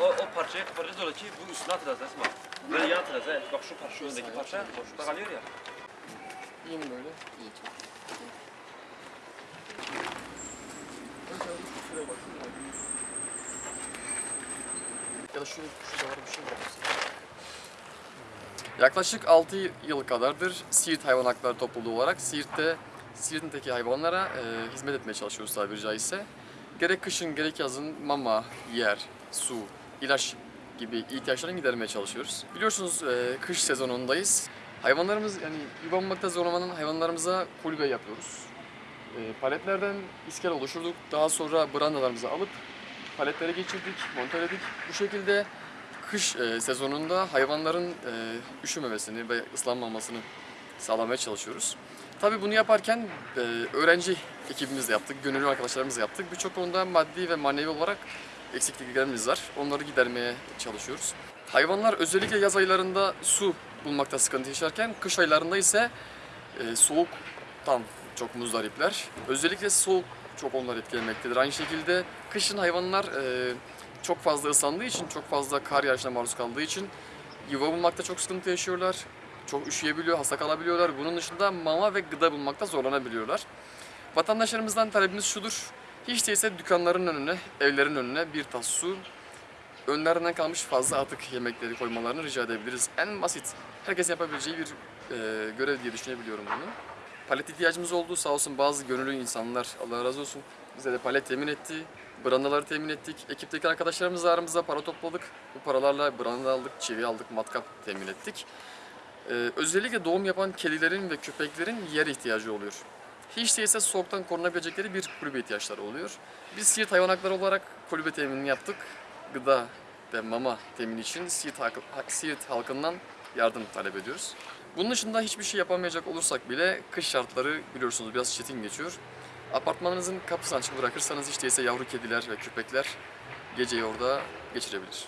O, o parçaya koparacağız öyle ki bu üstüne atacağız Esma. Böyle yan atacağız he. Bak şu parça, şu öndeki parça boşlukta kalıyor ya. Yeni böyle. İyi çok. Ya da şurada şu var bir şey var. Yaklaşık 6 yıl kadardır Siirt Hayvan Hakları Topluluğu olarak Siirt'te Siirt'teki hayvanlara e, hizmet etmeye çalışıyoruz tabiri caizse. Gerek kışın gerek yazın mama, yer, su, ilaç gibi ihtiyaçlarını gidermeye çalışıyoruz. Biliyorsunuz e, kış sezonundayız. Hayvanlarımız yani yuva bulmakta zorlanan hayvanlarımıza kulübe yapıyoruz. E, paletlerden iskel oluşturduk. Daha sonra brandalarımızı alıp paletlere geçirdik, montöledik. Bu şekilde kış e, sezonunda hayvanların e, üşümemesini ve ıslanmamasını sağlamaya çalışıyoruz. Tabii bunu yaparken e, öğrenci ekibimizle yaptık, gönüllü arkadaşlarımızla yaptık. Birçok konuda maddi ve manevi olarak eksikliklerimiz var. Onları gidermeye çalışıyoruz. Hayvanlar özellikle yaz aylarında su bulmakta sıkıntı yaşarken kış aylarında ise e, soğuktan çok muzdaripler. Özellikle soğuk çok onları etkilemektedir. Aynı şekilde kışın hayvanlar e, çok fazla ıslandığı için, çok fazla kar yağışına maruz kaldığı için yuva bulmakta çok sıkıntı yaşıyorlar. Çok üşüyebiliyor, hasta kalabiliyorlar. Bunun dışında mama ve gıda bulmakta zorlanabiliyorlar. Vatandaşlarımızdan talebimiz şudur. Hiç değilse dükkanların önüne, evlerin önüne bir tas su, önlerinden kalmış fazla atık yemekleri koymalarını rica edebiliriz. En basit, herkes yapabileceği bir e, görev diye düşünebiliyorum bunu. Palet ihtiyacımız oldu. Sağ olsun bazı gönüllü insanlar, Allah razı olsun, bize de palet temin etti. Brandaları temin ettik. Ekipteki arkadaşlarımızla aramızda para topladık. Bu paralarla branda aldık, çivi aldık, matkap temin ettik. Ee, özellikle doğum yapan kedilerin ve köpeklerin yer ihtiyacı oluyor. Hiç değilse soğuktan korunabilecekleri bir kulübe ihtiyaçları oluyor. Biz Siirt Hayvan Hakları olarak kulübe teminini yaptık. Gıda ve mama temini için Siirt, Siirt halkından yardım talep ediyoruz. Bunun dışında hiçbir şey yapamayacak olursak bile kış şartları biliyorsunuz biraz çetin geçiyor. Apartmanınızın kapısını açık bırakırsanız hiç değilse yavru kediler ve köpekler geceyi orada geçirebilir.